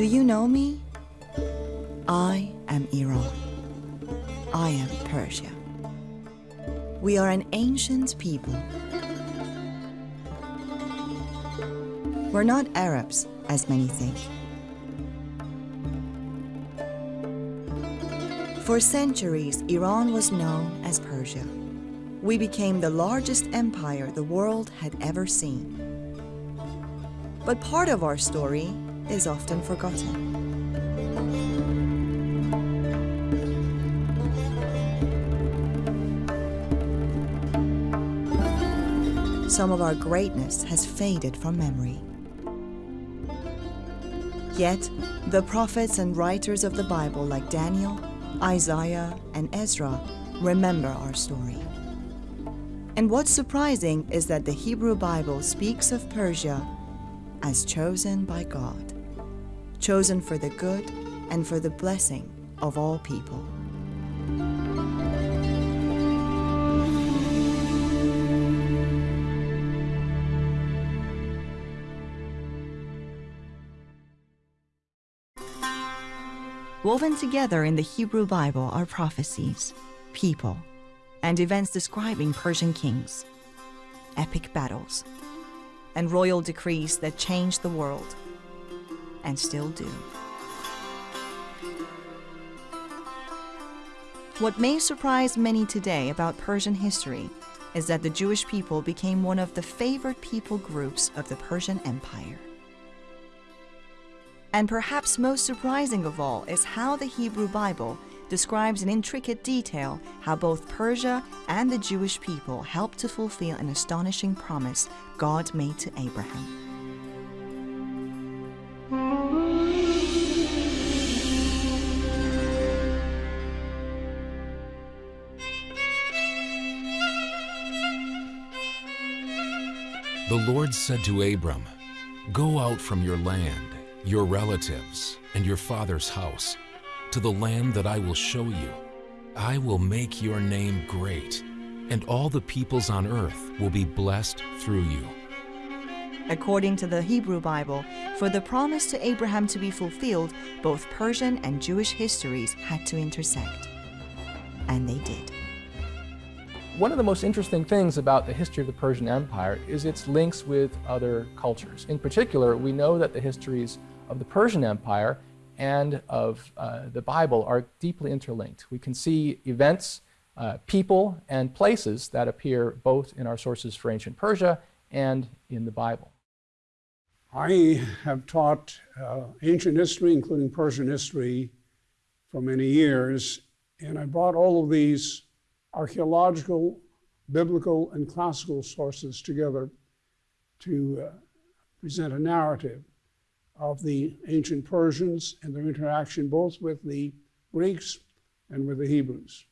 Do you know me? I am Iran. I am Persia. We are an ancient people. We're not Arabs, as many think. For centuries, Iran was known as Persia. We became the largest empire the world had ever seen. But part of our story is often forgotten. Some of our greatness has faded from memory. Yet, the prophets and writers of the Bible like Daniel, Isaiah, and Ezra remember our story. And what's surprising is that the Hebrew Bible speaks of Persia as chosen by God, chosen for the good and for the blessing of all people. Woven together in the Hebrew Bible are prophecies, people, and events describing Persian kings, epic battles, and royal decrees that changed the world, and still do. What may surprise many today about Persian history is that the Jewish people became one of the favored people groups of the Persian Empire. And perhaps most surprising of all is how the Hebrew Bible describes in intricate detail how both Persia and the Jewish people helped to fulfill an astonishing promise God made to Abraham. The Lord said to Abram, Go out from your land your relatives, and your father's house, to the land that I will show you. I will make your name great, and all the peoples on earth will be blessed through you. According to the Hebrew Bible, for the promise to Abraham to be fulfilled, both Persian and Jewish histories had to intersect. And they did. One of the most interesting things about the history of the Persian Empire is its links with other cultures. In particular, we know that the histories of the Persian Empire and of uh, the Bible are deeply interlinked. We can see events, uh, people, and places that appear both in our sources for ancient Persia and in the Bible. I have taught uh, ancient history, including Persian history, for many years, and I brought all of these archaeological, biblical, and classical sources together to uh, present a narrative of the ancient Persians and their interaction both with the Greeks and with the Hebrews.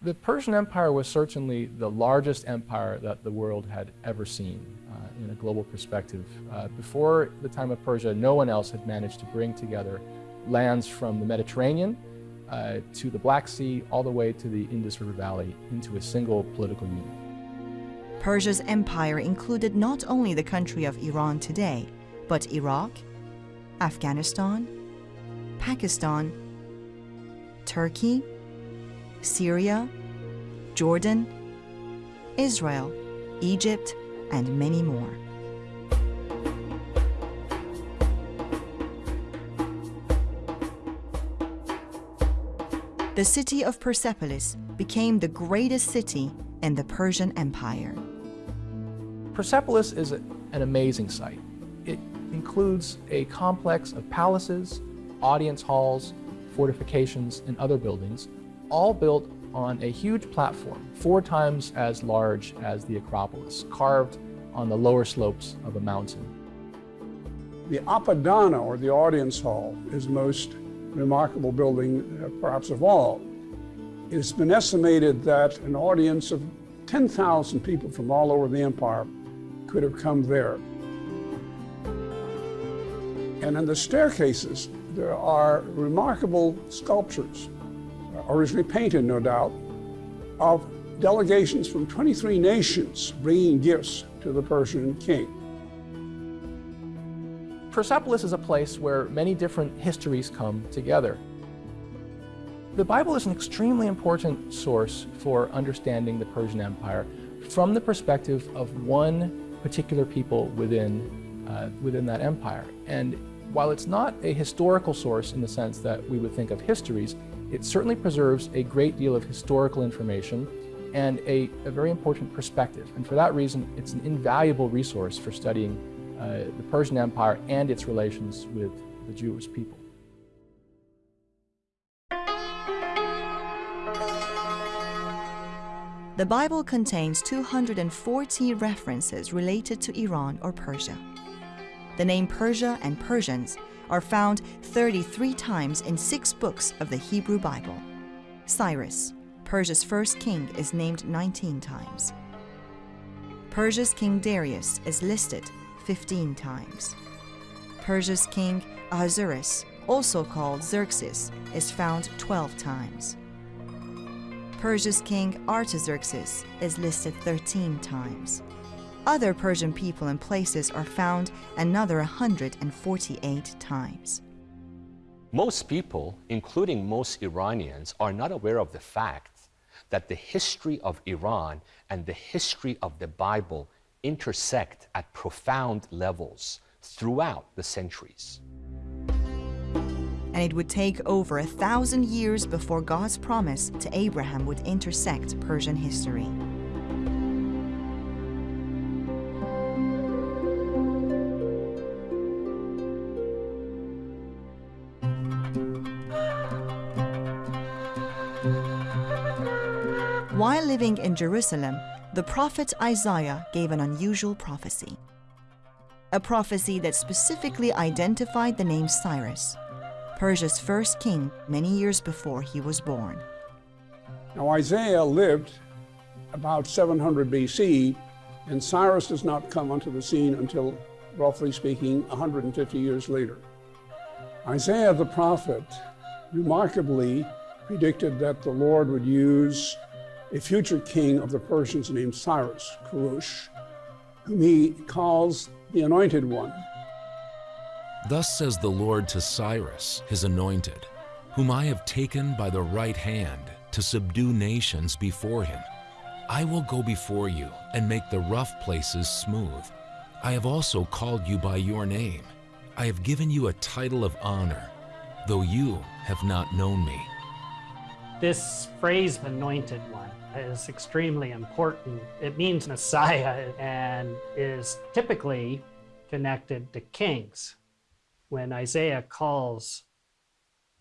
The Persian Empire was certainly the largest empire that the world had ever seen uh, in a global perspective. Uh, before the time of Persia, no one else had managed to bring together lands from the Mediterranean uh, to the Black Sea, all the way to the Indus River Valley into a single political unit. Persia's empire included not only the country of Iran today, but Iraq, Afghanistan, Pakistan, Turkey, Syria, Jordan, Israel, Egypt, and many more. The city of Persepolis became the greatest city in the Persian Empire. Persepolis is an amazing site. It includes a complex of palaces, audience halls, fortifications, and other buildings, all built on a huge platform, four times as large as the Acropolis, carved on the lower slopes of a mountain. The Apadana, or the audience hall, is most remarkable building, uh, perhaps of all. It's been estimated that an audience of 10,000 people from all over the empire could have come there. And in the staircases, there are remarkable sculptures, originally painted, no doubt, of delegations from 23 nations bringing gifts to the Persian king. Persepolis is a place where many different histories come together. The Bible is an extremely important source for understanding the Persian Empire from the perspective of one particular people within, uh, within that empire. And while it's not a historical source in the sense that we would think of histories, it certainly preserves a great deal of historical information and a, a very important perspective. And for that reason, it's an invaluable resource for studying uh, the Persian Empire and its relations with the Jewish people. The Bible contains 240 references related to Iran or Persia. The name Persia and Persians are found 33 times in six books of the Hebrew Bible. Cyrus, Persia's first king, is named 19 times. Persia's King Darius is listed 15 times. Persia's king Ahasuerus, also called Xerxes, is found 12 times. Persia's king Artaxerxes is listed 13 times. Other Persian people and places are found another 148 times. Most people, including most Iranians, are not aware of the fact that the history of Iran and the history of the Bible intersect at profound levels throughout the centuries. And it would take over a thousand years before God's promise to Abraham would intersect Persian history. While living in Jerusalem, the prophet Isaiah gave an unusual prophecy. A prophecy that specifically identified the name Cyrus, Persia's first king many years before he was born. Now, Isaiah lived about 700 BC, and Cyrus does not come onto the scene until, roughly speaking, 150 years later. Isaiah the prophet remarkably predicted that the Lord would use a future king of the Persians named Cyrus, Kurush, whom he calls the Anointed One. Thus says the Lord to Cyrus, his anointed, whom I have taken by the right hand to subdue nations before him. I will go before you and make the rough places smooth. I have also called you by your name. I have given you a title of honor, though you have not known me. This phrase, anointed one, is extremely important. It means Messiah and is typically connected to kings. When Isaiah calls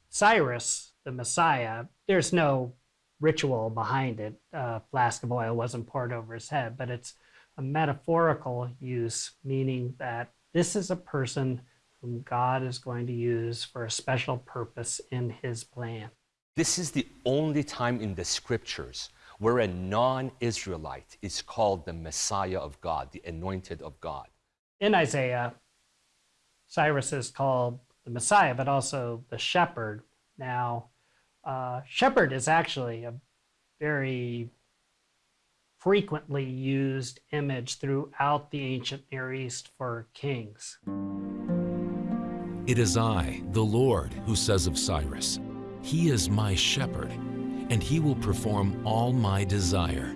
Cyrus the Messiah, there's no ritual behind it. A flask of oil wasn't poured over his head, but it's a metaphorical use, meaning that this is a person whom God is going to use for a special purpose in his plan. This is the only time in the scriptures where a non Israelite is called the Messiah of God, the anointed of God. In Isaiah, Cyrus is called the Messiah, but also the shepherd. Now, uh, shepherd is actually a very frequently used image throughout the ancient Near East for kings. It is I, the Lord, who says of Cyrus, He is my shepherd and he will perform all my desire.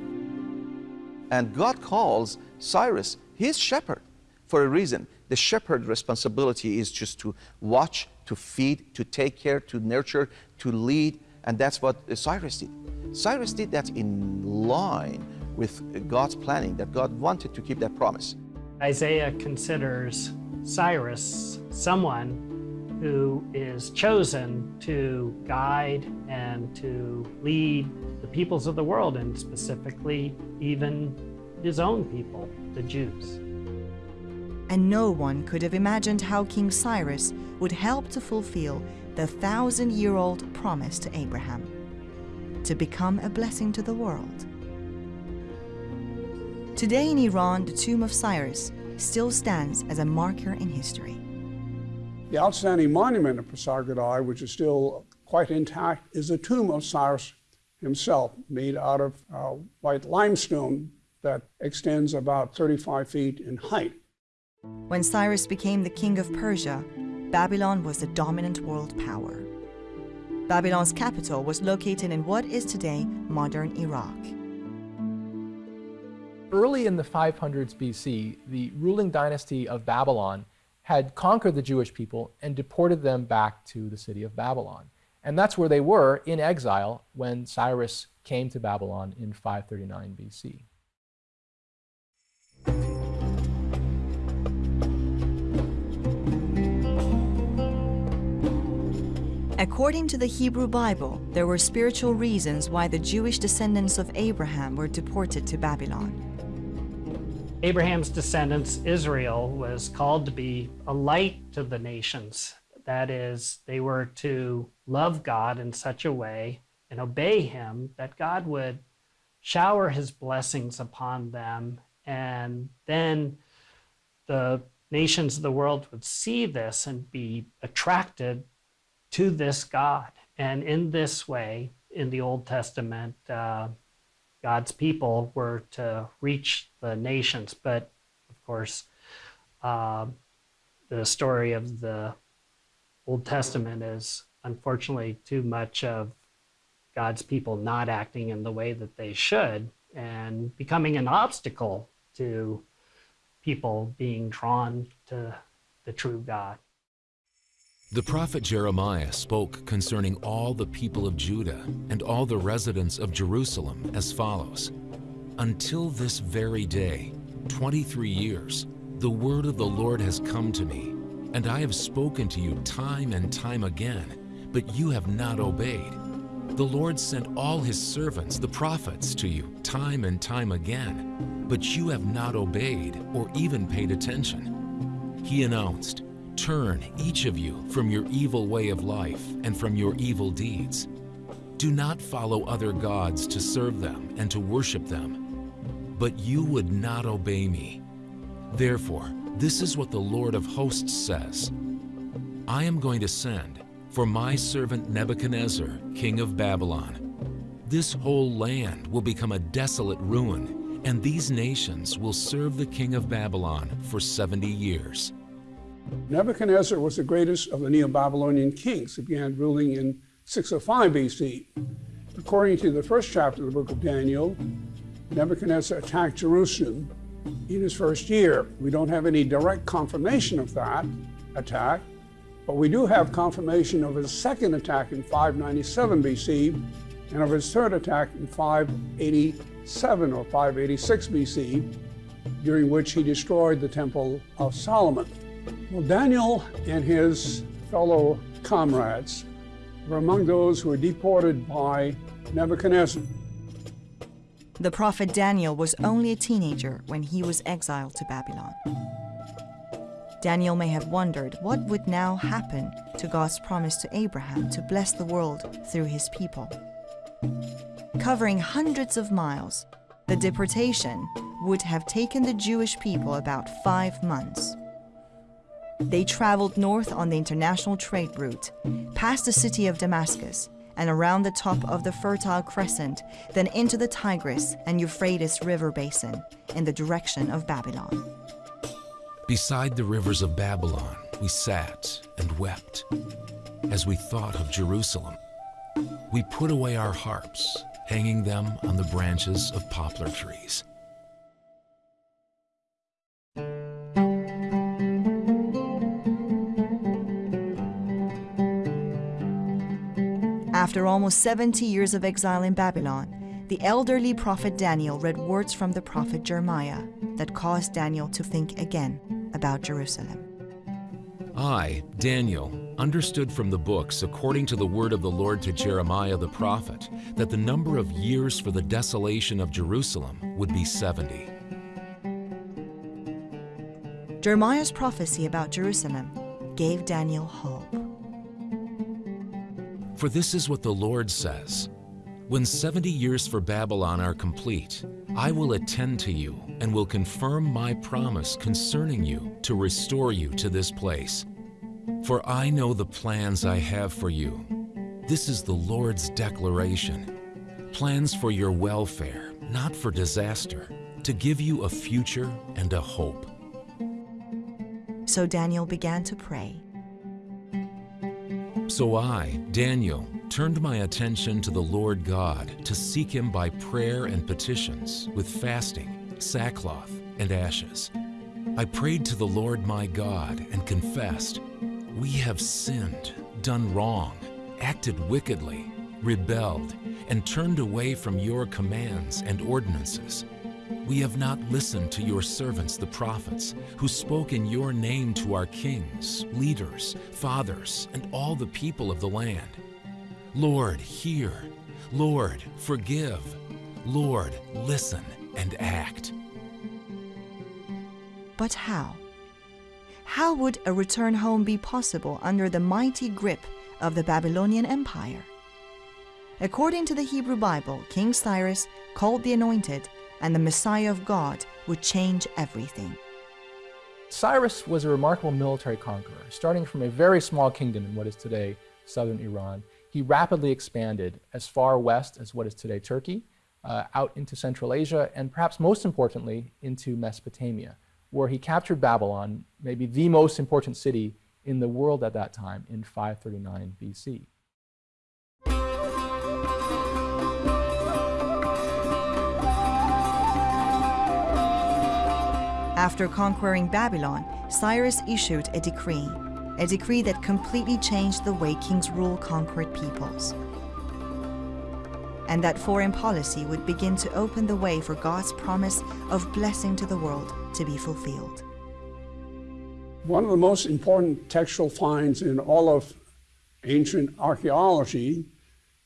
And God calls Cyrus his shepherd for a reason. The shepherd responsibility is just to watch, to feed, to take care, to nurture, to lead, and that's what Cyrus did. Cyrus did that in line with God's planning, that God wanted to keep that promise. Isaiah considers Cyrus someone who is chosen to guide and to lead the peoples of the world, and specifically even his own people, the Jews. And no one could have imagined how King Cyrus would help to fulfill the thousand year old promise to Abraham to become a blessing to the world. Today in Iran, the tomb of Cyrus still stands as a marker in history. The outstanding monument of Pasargadae, which is still quite intact, is the tomb of Cyrus himself, made out of uh, white limestone that extends about 35 feet in height. When Cyrus became the king of Persia, Babylon was the dominant world power. Babylon's capital was located in what is today modern Iraq. Early in the 500s BC, the ruling dynasty of Babylon had conquered the Jewish people and deported them back to the city of Babylon. And that's where they were in exile when Cyrus came to Babylon in 539 BC. According to the Hebrew Bible, there were spiritual reasons why the Jewish descendants of Abraham were deported to Babylon. Abraham's descendants, Israel, was called to be a light to the nations. That is, they were to love God in such a way and obey Him that God would shower His blessings upon them. And then the nations of the world would see this and be attracted to this God. And in this way, in the Old Testament, uh, God's people were to reach the nations. But of course, uh, the story of the Old Testament is unfortunately too much of God's people not acting in the way that they should and becoming an obstacle to people being drawn to the true God. The prophet Jeremiah spoke concerning all the people of Judah and all the residents of Jerusalem as follows Until this very day, 23 years, the word of the Lord has come to me, and I have spoken to you time and time again, but you have not obeyed. The Lord sent all his servants, the prophets, to you time and time again, but you have not obeyed or even paid attention. He announced, Turn, each of you, from your evil way of life and from your evil deeds. Do not follow other gods to serve them and to worship them. But you would not obey me. Therefore, this is what the Lord of hosts says I am going to send for my servant Nebuchadnezzar, king of Babylon. This whole land will become a desolate ruin, and these nations will serve the king of Babylon for 70 years. Nebuchadnezzar was the greatest of the Neo Babylonian kings. He began ruling in 605 BC. According to the first chapter of the book of Daniel, Nebuchadnezzar attacked Jerusalem in his first year. We don't have any direct confirmation of that attack, but we do have confirmation of his second attack in 597 BC and of his third attack in 587 or 586 BC, during which he destroyed the Temple of Solomon. Well, Daniel and his fellow comrades were among those who were deported by Nebuchadnezzar. The prophet Daniel was only a teenager when he was exiled to Babylon. Daniel may have wondered what would now happen to God's promise to Abraham to bless the world through his people. Covering hundreds of miles, the deportation would have taken the Jewish people about five months. They traveled north on the international trade route, past the city of Damascus, and around the top of the Fertile Crescent, then into the Tigris and Euphrates River basin in the direction of Babylon. Beside the rivers of Babylon, we sat and wept as we thought of Jerusalem. We put away our harps, hanging them on the branches of poplar trees. After almost 70 years of exile in Babylon, the elderly prophet Daniel read words from the prophet Jeremiah that caused Daniel to think again about Jerusalem. I, Daniel, understood from the books, according to the word of the Lord to Jeremiah the prophet, that the number of years for the desolation of Jerusalem would be 70. Jeremiah's prophecy about Jerusalem gave Daniel hope. For this is what the Lord says When 70 years for Babylon are complete, I will attend to you and will confirm my promise concerning you to restore you to this place. For I know the plans I have for you. This is the Lord's declaration plans for your welfare, not for disaster, to give you a future and a hope. So Daniel began to pray. So I, Daniel, turned my attention to the Lord God to seek him by prayer and petitions with fasting, sackcloth, and ashes. I prayed to the Lord my God and confessed, We have sinned, done wrong, acted wickedly, rebelled, and turned away from your commands and ordinances. We have not listened to your servants, the prophets, who spoke in your name to our kings, leaders, fathers, and all the people of the land. Lord, hear. Lord, forgive. Lord, listen and act. But how? How would a return home be possible under the mighty grip of the Babylonian Empire? According to the Hebrew Bible, King Cyrus, called the Anointed, and the Messiah of God would change everything. Cyrus was a remarkable military conqueror. Starting from a very small kingdom in what is today southern Iran, he rapidly expanded as far west as what is today Turkey, uh, out into Central Asia, and perhaps most importantly, into Mesopotamia, where he captured Babylon, maybe the most important city in the world at that time, in 539 BC. After conquering Babylon, Cyrus issued a decree, a decree that completely changed the way kings rule conquered peoples. And that foreign policy would begin to open the way for God's promise of blessing to the world to be fulfilled. One of the most important textual finds in all of ancient archaeology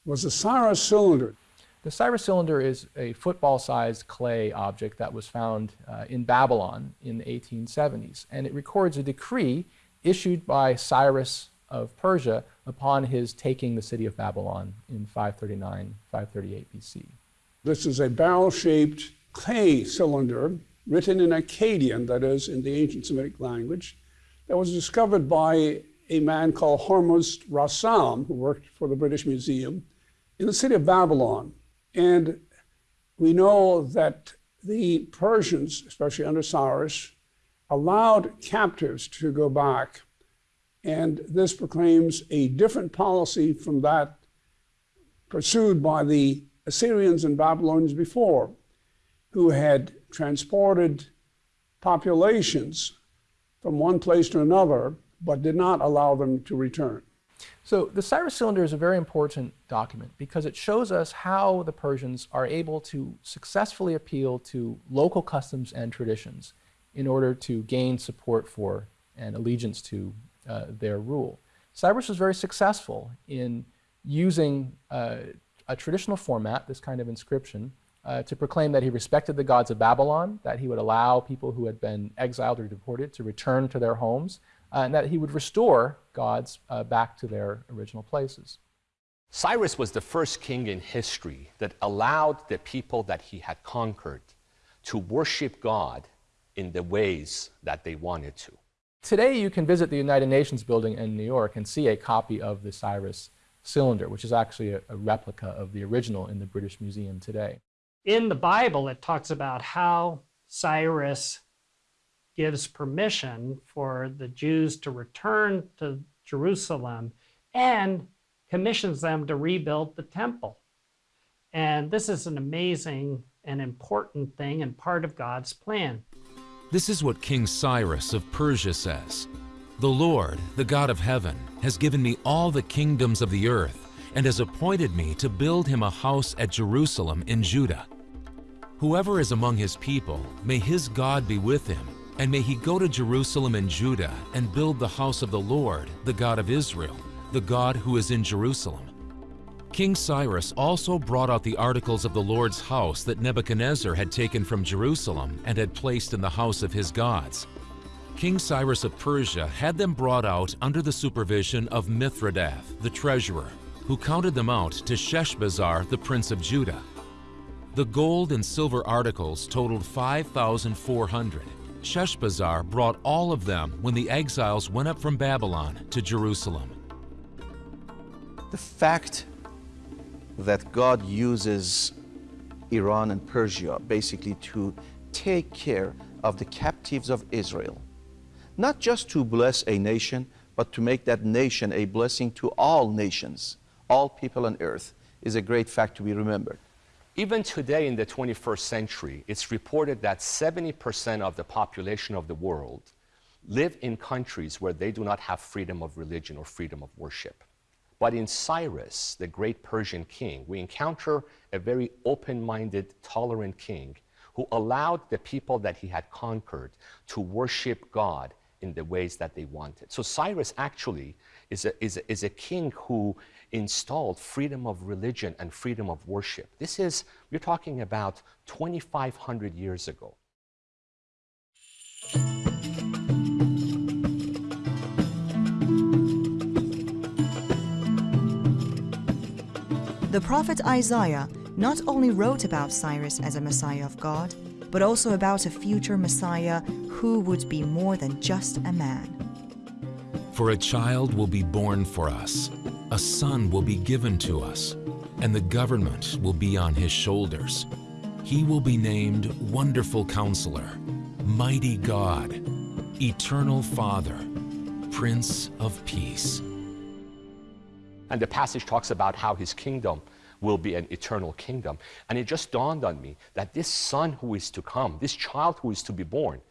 was the Cyrus cylinder. The Cyrus cylinder is a football-sized clay object that was found uh, in Babylon in the 1870s, and it records a decree issued by Cyrus of Persia upon his taking the city of Babylon in 539, 538 BC. This is a barrel-shaped clay cylinder written in Akkadian, that is, in the ancient Semitic language, that was discovered by a man called Hormuzd Rassam, who worked for the British Museum, in the city of Babylon. And we know that the Persians, especially under Cyrus, allowed captives to go back. And this proclaims a different policy from that pursued by the Assyrians and Babylonians before, who had transported populations from one place to another, but did not allow them to return. So the Cyrus Cylinder is a very important document because it shows us how the Persians are able to successfully appeal to local customs and traditions in order to gain support for and allegiance to uh, their rule. Cyrus was very successful in using uh, a traditional format, this kind of inscription, uh, to proclaim that he respected the gods of Babylon, that he would allow people who had been exiled or deported to return to their homes, uh, and that he would restore gods uh, back to their original places. Cyrus was the first king in history that allowed the people that he had conquered to worship God in the ways that they wanted to. Today, you can visit the United Nations building in New York and see a copy of the Cyrus cylinder, which is actually a, a replica of the original in the British Museum today. In the Bible, it talks about how Cyrus gives permission for the Jews to return to Jerusalem and commissions them to rebuild the temple. And this is an amazing and important thing and part of God's plan. This is what King Cyrus of Persia says The Lord, the God of heaven, has given me all the kingdoms of the earth and has appointed me to build him a house at Jerusalem in Judah. Whoever is among his people, may his God be with him and may he go to Jerusalem and Judah and build the house of the Lord, the God of Israel, the God who is in Jerusalem. King Cyrus also brought out the articles of the Lord's house that Nebuchadnezzar had taken from Jerusalem and had placed in the house of his gods. King Cyrus of Persia had them brought out under the supervision of Mithredath, the treasurer, who counted them out to Sheshbazzar, the prince of Judah. The gold and silver articles totaled 5,400. Sheshbazzar brought all of them when the exiles went up from Babylon to Jerusalem. The fact that God uses Iran and Persia basically to take care of the captives of Israel not just to bless a nation, but to make that nation a blessing to all nations, all people on earth, is a great fact to be remembered. Even today in the 21st century, it's reported that 70% of the population of the world live in countries where they do not have freedom of religion or freedom of worship. But in Cyrus, the great Persian king, we encounter a very open minded, tolerant king who allowed the people that he had conquered to worship God in the ways that they wanted. So Cyrus actually is a, is a, is a king who installed freedom of religion and freedom of worship. This is, we're talking about 2,500 years ago. The prophet Isaiah not only wrote about Cyrus as a Messiah of God, but also about a future Messiah who would be more than just a man. For a child will be born for us, a son will be given to us, and the government will be on his shoulders. He will be named Wonderful Counselor, Mighty God, Eternal Father, Prince of Peace. And the passage talks about how his kingdom will be an eternal kingdom. And it just dawned on me that this son who is to come, this child who is to be born,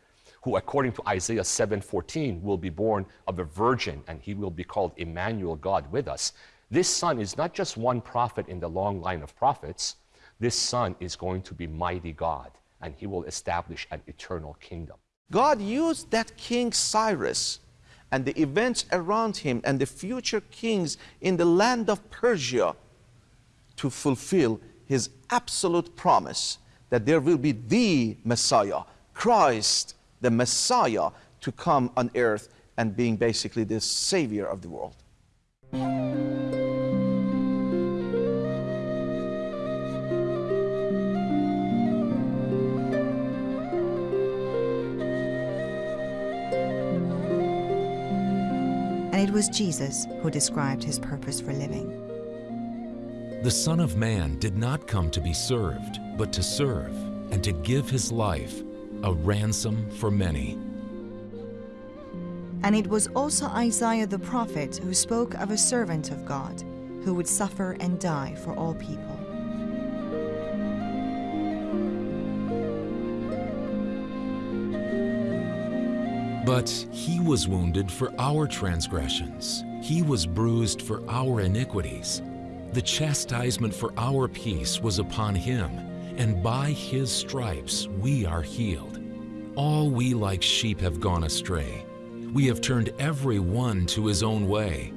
who according to Isaiah 7:14 will be born of a virgin and he will be called Emmanuel God with us. This son is not just one prophet in the long line of prophets. This son is going to be mighty God and he will establish an eternal kingdom. God used that King Cyrus and the events around him and the future kings in the land of Persia to fulfill his absolute promise that there will be the Messiah, Christ, the Messiah, to come on earth and being basically the Savior of the world. And it was Jesus who described his purpose for living. The Son of Man did not come to be served, but to serve, and to give his life a ransom for many. And it was also Isaiah the prophet who spoke of a servant of God who would suffer and die for all people. But he was wounded for our transgressions, he was bruised for our iniquities. The chastisement for our peace was upon him, and by his stripes we are healed. All we like sheep have gone astray. We have turned every one to his own way,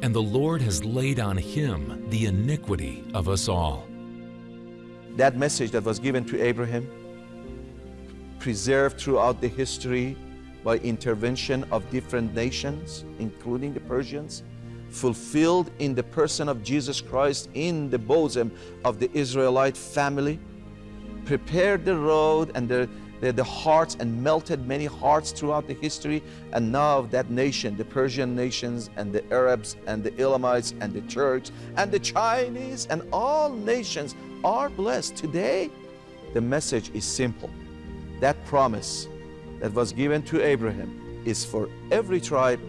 and the Lord has laid on him the iniquity of us all. That message that was given to Abraham, preserved throughout the history by intervention of different nations, including the Persians, fulfilled in the person of Jesus Christ in the bosom of the Israelite family, prepared the road and the, the, the, hearts and melted many hearts throughout the history. And now that nation, the Persian nations and the Arabs and the Elamites and the Turks and the Chinese and all nations are blessed. Today, the message is simple. That promise that was given to Abraham is for every tribe,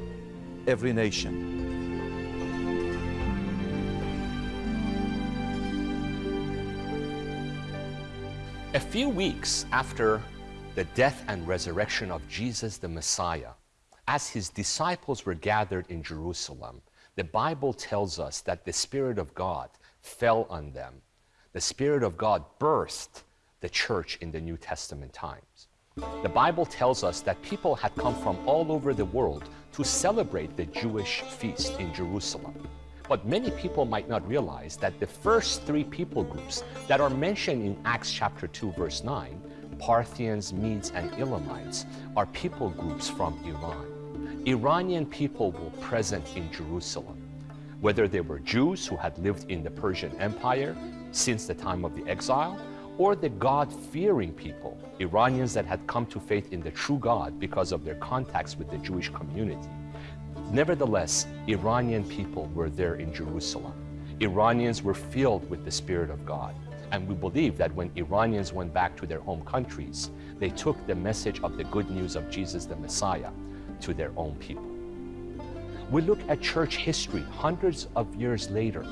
every nation. A few weeks after the death and resurrection of Jesus the Messiah, as his disciples were gathered in Jerusalem, the Bible tells us that the Spirit of God fell on them. The Spirit of God burst the church in the New Testament times. The Bible tells us that people had come from all over the world to celebrate the Jewish feast in Jerusalem. But many people might not realize that the first three people groups that are mentioned in Acts chapter 2, verse 9, Parthians, Medes, and Elamites, are people groups from Iran. Iranian people were present in Jerusalem. Whether they were Jews who had lived in the Persian Empire since the time of the exile, or the God fearing people, Iranians that had come to faith in the true God because of their contacts with the Jewish community. Nevertheless, Iranian people were there in Jerusalem. Iranians were filled with the Spirit of God. And we believe that when Iranians went back to their home countries, they took the message of the good news of Jesus the Messiah to their own people. We look at church history hundreds of years later.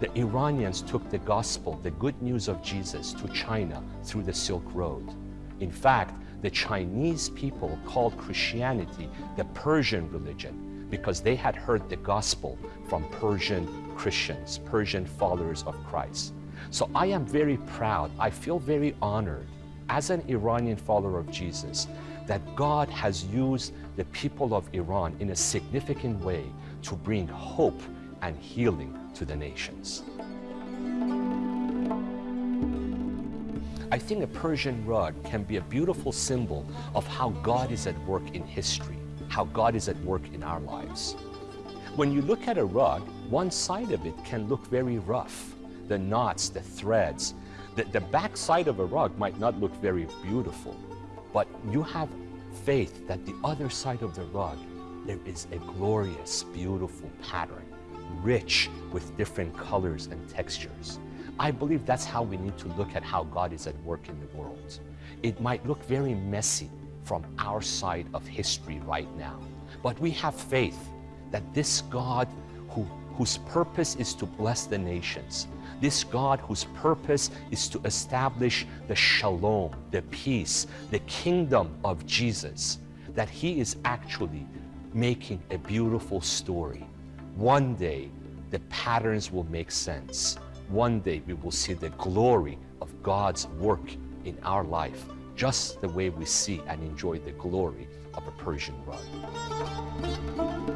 The Iranians took the gospel, the good news of Jesus, to China through the Silk Road. In fact, the Chinese people called Christianity the Persian religion because they had heard the gospel from Persian Christians, Persian followers of Christ. So I am very proud, I feel very honored as an Iranian follower of Jesus that God has used the people of Iran in a significant way to bring hope and healing to the nations. I think a Persian rug can be a beautiful symbol of how God is at work in history, how God is at work in our lives. When you look at a rug, one side of it can look very rough. The knots, the threads, the, the back side of a rug might not look very beautiful, but you have faith that the other side of the rug, there is a glorious, beautiful pattern, rich with different colors and textures. I believe that's how we need to look at how God is at work in the world. It might look very messy from our side of history right now, but we have faith that this God who, whose purpose is to bless the nations, this God whose purpose is to establish the shalom, the peace, the kingdom of Jesus, that he is actually making a beautiful story. One day, the patterns will make sense. One day, we will see the glory of God's work in our life, just the way we see and enjoy the glory of a Persian rug.